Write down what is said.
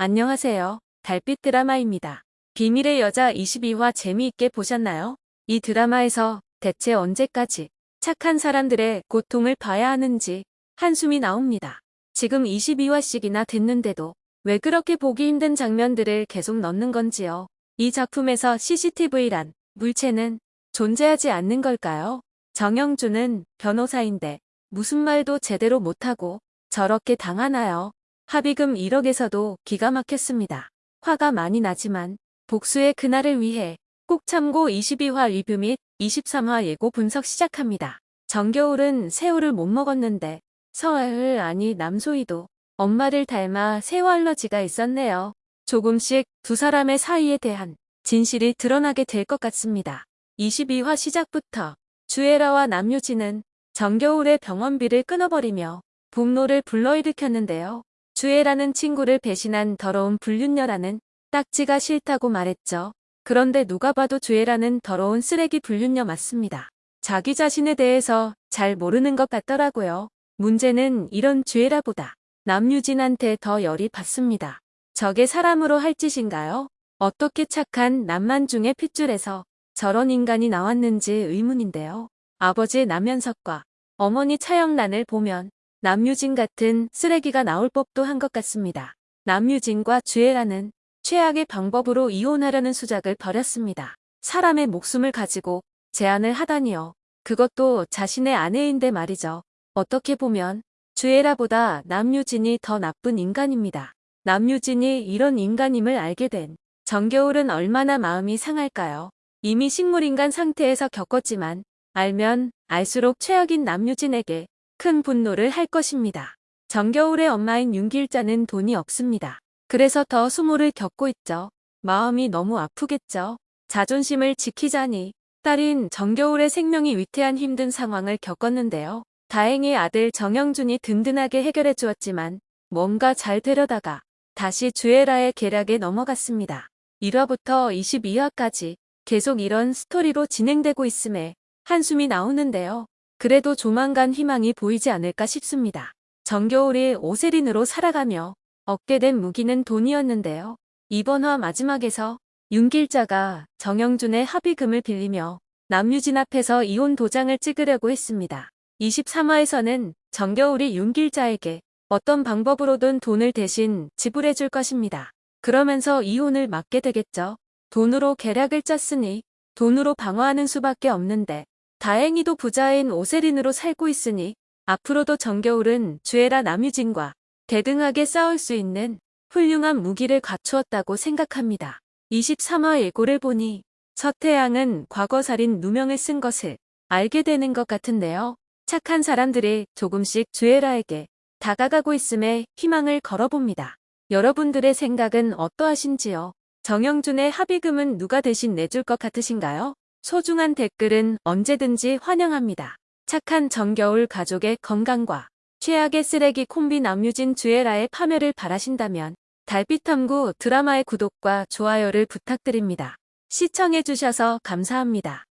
안녕하세요. 달빛 드라마입니다. 비밀의 여자 22화 재미있게 보셨나요? 이 드라마에서 대체 언제까지 착한 사람들의 고통을 봐야 하는지 한숨이 나옵니다. 지금 22화씩이나 됐는데도 왜 그렇게 보기 힘든 장면들을 계속 넣는 건지요. 이 작품에서 CCTV란 물체는 존재하지 않는 걸까요? 정영준은 변호사인데 무슨 말도 제대로 못하고 저렇게 당하나요? 합의금 1억에서도 기가 막혔습니다. 화가 많이 나지만 복수의 그날을 위해 꼭 참고 22화 리뷰 및 23화 예고 분석 시작합니다. 정겨울은 새우를 못 먹었는데 서아을 아니 남소희도 엄마를 닮아 새우 알러지가 있었네요. 조금씩 두 사람의 사이에 대한 진실이 드러나게 될 것 같습니다. 22화 시작부터 주애라와 남유진은 정겨울의 병원비를 끊어버리며 분노를 불러일으켰는데요. 주애라는 친구를 배신한 더러운 불륜녀라는 딱지가 싫다고 말했죠. 그런데 누가 봐도 주애라는 더러운 쓰레기 불륜녀 맞습니다. 자기 자신에 대해서 잘 모르는 것 같더라고요. 문제는 이런 주애라보다 남유진한테 더 열이 받습니다. 저게 사람으로 할 짓인가요? 어떻게 착한 남만 중에 핏줄에서 저런 인간이 나왔는지 의문인데요. 아버지 남현석과 어머니 차영란을 보면 남유진 같은 쓰레기가 나올 법도 한 것 같습니다. 남유진과 주애라는 최악의 방법으로 이혼하려는 수작을 벌였습니다. 사람의 목숨을 가지고 제안을 하다니요. 그것도 자신의 아내인데 말이죠. 어떻게 보면 주애라보다 남유진이 더 나쁜 인간입니다. 남유진이 이런 인간임을 알게 된 정겨울은 얼마나 마음이 상할까요? 이미 식물인간 상태에서 겪었지만 알면 알수록 최악인 남유진에게 큰 분노를 할 것입니다. 정겨울의 엄마인 윤길자는 돈이 없습니다. 그래서 더 수모를 겪고 있죠. 마음이 너무 아프겠죠. 자존심을 지키자니 딸인 정겨울의 생명이 위태한 힘든 상황을 겪었는데요. 다행히 아들 정영준이 든든하게 해결해 주었지만 뭔가 잘 되려다가 다시 주애라의 계략에 넘어갔습니다. 1화부터 22화까지 계속 이런 스토리로 진행되고 있음에 한숨이 나오는데요. 그래도 조만간 희망이 보이지 않을까 싶습니다. 정겨울이 오세린으로 살아가며 얻게 된 무기는 돈이었는데요. 이번 화 마지막에서 윤길자가 정영준의 합의금을 빌리며 남유진 앞에서 이혼 도장을 찍으려고 했습니다. 23화에서는 정겨울이 윤길자에게 어떤 방법으로든 돈을 대신 지불해 줄 것입니다. 그러면서 이혼을 막게 되겠죠. 돈으로 계략을 짰으니 돈으로 방어하는 수밖에 없는데 다행히도 부자인 오세린으로 살고 있으니 앞으로도 정겨울은 주애라 남유진과 대등하게 싸울 수 있는 훌륭한 무기를 갖추었다고 생각합니다. 23화 예고를 보니 서태양은 과거살인 누명을 쓴 것을 알게 되는 것 같은데요. 착한 사람들이 조금씩 주애라에게 다가가고 있음에 희망을 걸어봅니다. 여러분들의 생각은 어떠하신지요? 정영준의 합의금은 누가 대신 내줄 것 같으신가요? 소중한 댓글은 언제든지 환영합니다. 착한 정겨울 가족의 건강과 최악의 쓰레기 콤비 남유진 주애라의 파멸을 바라신다면 달빛탐구 드라마의 구독과 좋아요를 부탁드립니다. 시청해주셔서 감사합니다.